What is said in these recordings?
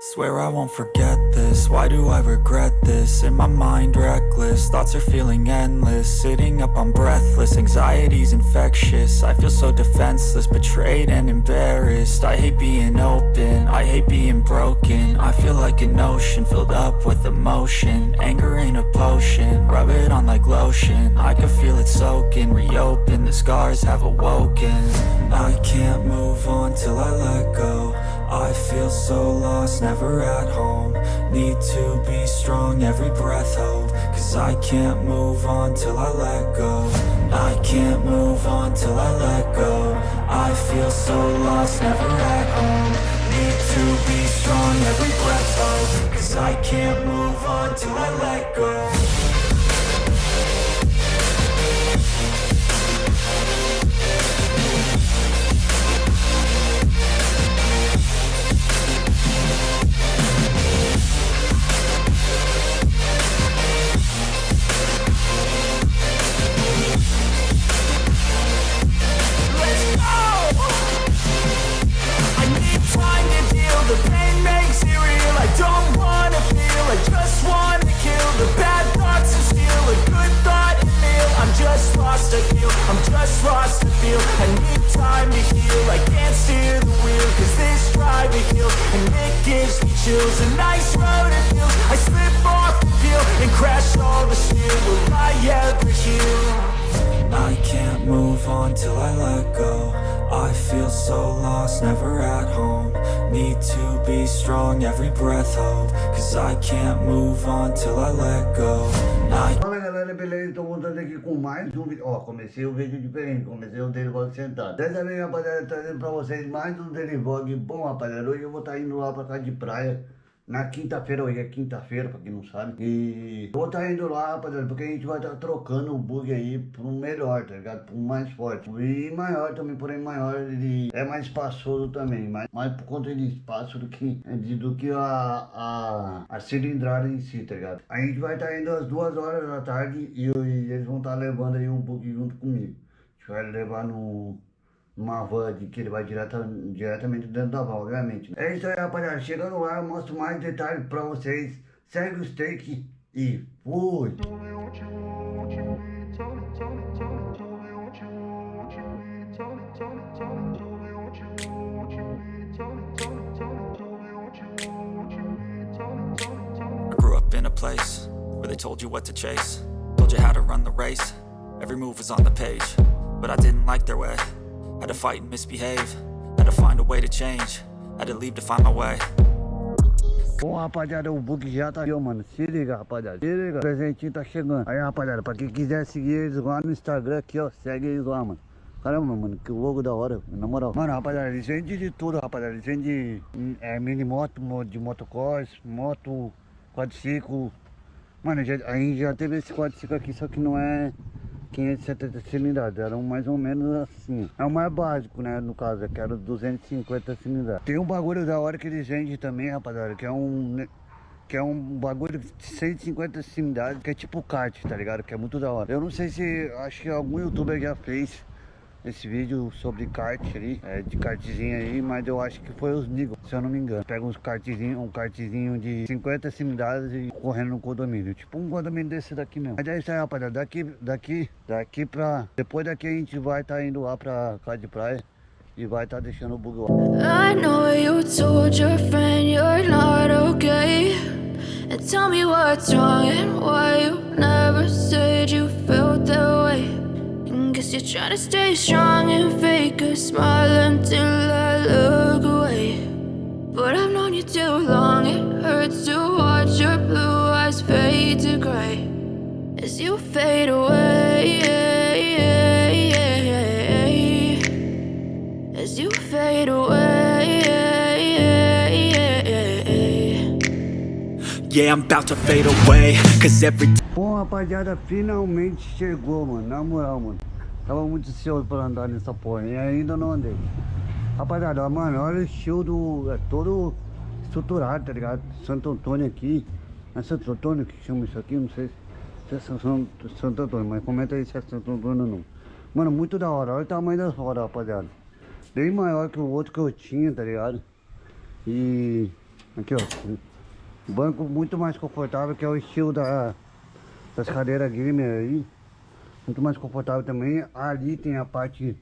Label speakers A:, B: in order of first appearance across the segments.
A: Swear I won't forget this, why do I regret this? In my mind reckless, thoughts are feeling endless. Sitting up I'm breathless, anxiety's infectious. I feel so defenseless, betrayed and embarrassed. I hate being open, I hate being broken. I feel like an ocean, filled up with emotion. Anger ain't a potion, rub it on like lotion. I can feel it soaking, reopen, the scars have awoken. I can't move on feel so lost, never at home. Need to be strong, every breath hold. Cause I can't move on till I let go. I can't move on till I let go. I feel so lost, never at home. Need to be strong, every breath hold. Cause I can't move on till I let go just lost, I feel. I need time to heal, I can't steer the wheel Cause this drive me heal, and it gives me chills A nice road it feels, I slip off the peel And crash all the steel, will I ever heal? I can't move on till I let go. I feel so lost, never at home. Need to be strong, every breath hold Cause I can't move on till I let go. I
B: Galera, beleza? Tô voltando aqui com mais um vídeo. Ó, comecei o vídeo diferente, comecei o Daily Vlog sentado. Dessa vez, rapaziada, trazendo pra vocês mais um Vlog. Bom, rapaziada, hoje eu vou estar tá indo lá pra casa de praia. Na quinta-feira, hoje é quinta-feira, pra quem não sabe. E vou estar tá indo lá, rapaziada, porque a gente vai estar tá trocando o bug aí pro melhor, tá ligado? Pro mais forte. E maior também, porém maior, ele é mais espaçoso também. Mais, mais por conta de espaço do que, do que a, a, a cilindrada em si, tá ligado? A gente vai estar tá indo às duas horas da tarde e, e eles vão estar tá levando aí um bug junto comigo. A gente vai levar no uma van que ele vai direta, diretamente dentro da van, obviamente. É isso aí, rapaziada. Chegando lá, eu mostro mais detalhes pra vocês. Segue os takes e fui!
A: Grew up in a place where they told you what to chase Told you how to run the race Every move was on the page But I didn't like their way Had to fight and misbehave Had to find a way to change Had to leave to find my way
B: Bom, rapaziada, o bug já tá aqui, mano. Se liga, rapaziada. Se liga. O presentinho tá chegando. Aí, rapaziada, pra quem quiser seguir eles lá no Instagram aqui, ó. Segue eles lá, mano. Caramba, mano, que logo da hora, na moral. Mano, rapaziada, eles vendem de tudo, rapaziada. Eles vendem é, mini moto, de motocross, moto, quadriciclo. Mano, já, a gente já teve esse quadriciclo aqui, só que não é 570 cilindradas, eram mais ou menos assim. É o mais básico, né, no caso, que era 250 cilindradas. Tem um bagulho da hora que eles vendem também, rapaziada, que é um... Que é um bagulho de 150 cilindradas, que é tipo kart, tá ligado? Que é muito da hora. Eu não sei se, acho que algum youtuber já fez esse vídeo sobre kart ali, é, de kartzinho aí, mas eu acho que foi os Nigos, se eu não me engano. Pega uns kartzinho, um kartzinho de 50 cilindradas e correndo no condomínio, tipo um condomínio desse daqui mesmo. Mas é isso aí, rapaziada, daqui, daqui, daqui pra... Depois daqui a gente vai estar tá indo lá pra casa de praia e vai estar tá deixando o bug lá.
C: I know you told your friend you're not okay And tell me what's wrong and why you never said you felt that way Guess you're trying to stay strong and fake a smile until I look away. But I've known you too long, it hurts to watch your blue eyes fade to gray As you fade away. As you fade away.
A: Yeah, I'm about to fade away Cause every
B: Bom, rapaziada, finalmente chegou, mano, na moral, mano Tava muito ansioso pra andar nessa porra e ainda não andei. Rapaziada, mano, olha o estilo do... É todo estruturado, tá ligado? Santo Antônio aqui. É Santo Antônio que chama isso aqui? Não sei se é Santo, Santo Antônio, mas comenta aí se é Santo Antônio ou não. Mano, muito da hora. Olha o tamanho das rodas, rapaziada. Bem maior que o outro que eu tinha, tá ligado? E... Aqui, ó. Banco muito mais confortável, que é o estilo da, das cadeiras gamer aí. Muito mais confortável também. Ali tem a parte,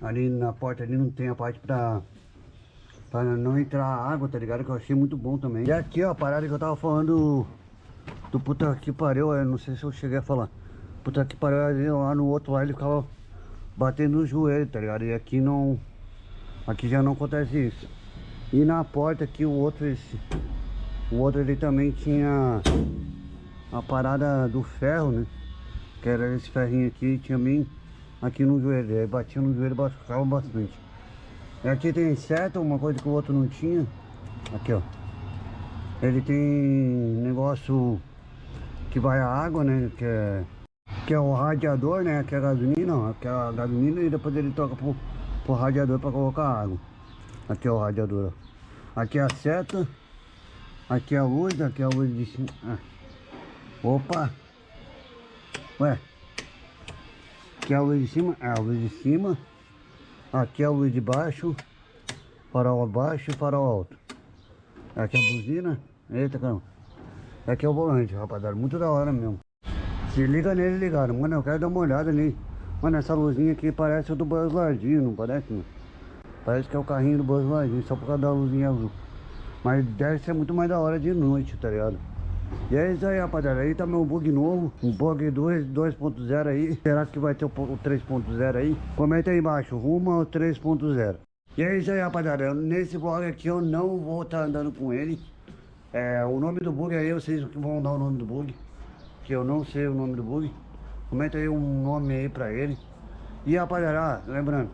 B: ali na porta ali não tem a parte pra, pra não entrar água, tá ligado? Que eu achei muito bom também. E aqui, ó, a parada que eu tava falando do puta que pariu, eu não sei se eu cheguei a falar. Puta que pariu, ali, lá no outro lá ele ficava batendo no joelho, tá ligado? E aqui não, aqui já não acontece isso. E na porta aqui o outro, esse, o outro ele também tinha a parada do ferro, né? Que era esse ferrinho aqui, tinha bem aqui no joelho. Aí batia no joelho, machucava bastante. E aqui tem seta, uma coisa que o outro não tinha. Aqui, ó. Ele tem negócio que vai a água, né? Que é, que é o radiador, né? Que é a gasolina. Que é a gasolina e depois ele toca pro, pro radiador para colocar água. Aqui é o radiador, ó. Aqui é a seta. Aqui é a luz, aqui é a luz de cima. Ah. Opa! Ué? Aqui é a luz de cima, é a luz de cima. Aqui é a luz de baixo. Farol abaixo e farol alto. Aqui é a buzina. Eita, caramba. Aqui é o volante, rapaziada. Muito da hora mesmo. Se liga nele ligado. Mano, eu quero dar uma olhada ali. Mano, essa luzinha aqui parece o do Buzz Lightyear, não parece, mano? Parece que é o carrinho do Buzz Lightyear, só por causa da luzinha azul. Mas deve ser muito mais da hora de noite, tá ligado? E é isso aí, rapaziada. Aí tá meu bug novo. Um bug 2.0 aí. Será que vai ter o 3.0 aí? Comenta aí embaixo. Rumo ao 3.0. E é isso aí, rapaziada. Nesse vlog aqui eu não vou estar tá andando com ele. É, o nome do bug aí, vocês vão dar o nome do bug. Que eu não sei o nome do bug. Comenta aí um nome aí pra ele. E rapaziada, lembrando.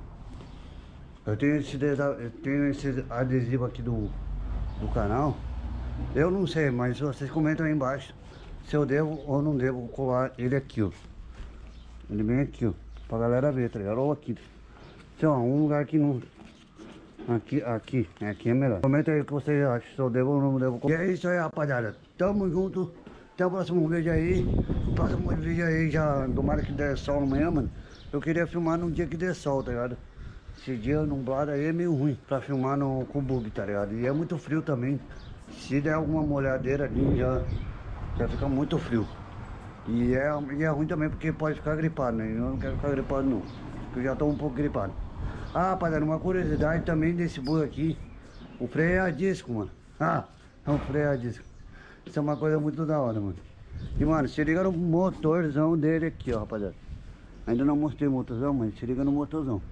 B: Eu tenho esse, eu tenho esse adesivo aqui do, do canal. Eu não sei, mas vocês comentam aí embaixo se eu devo ou não devo colar ele aqui, ó. Ele vem aqui, ó. Pra galera ver, tá ligado? Ou aqui. Então, ó, um lugar que não... Aqui, aqui, aqui é melhor. Comenta aí o que vocês acham, se eu devo ou não devo colar. E é isso aí, rapaziada. Tamo junto. Até o próximo vídeo aí. O próximo vídeo aí já, tomara que der sol amanhã, mano. Eu queria filmar num dia que der sol, tá ligado? Esse dia nublado aí é meio ruim pra filmar no, com bug, tá ligado? E é muito frio também. Se der alguma molhadeira ali, já, já fica muito frio. E é, e é ruim também porque pode ficar gripado, né? Eu não quero ficar gripado não. Porque eu já tô um pouco gripado. Ah, rapaziada, uma curiosidade também desse bug aqui. O freio é a disco, mano. Ah, é um freio a disco. Isso é uma coisa muito da hora, mano. E, mano, se liga no motorzão dele aqui, ó, rapaziada. Ainda não mostrei o motorzão, mas se liga no motorzão.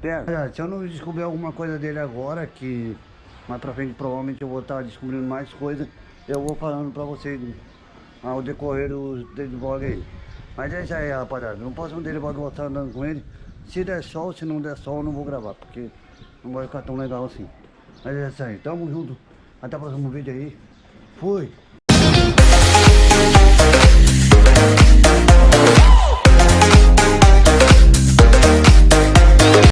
B: Pega. Se eu não descobrir alguma coisa dele agora, que mais pra frente provavelmente eu vou estar descobrindo mais coisas, eu vou falando pra vocês ao decorrer do, do vlog aí. Mas é isso aí, rapaziada. No próximo dele vou estar andando com ele. Se der sol, se não der sol, eu não vou gravar, porque não vai ficar tão legal assim. Mas é isso aí. Tamo junto. Até o próximo vídeo aí. Fui!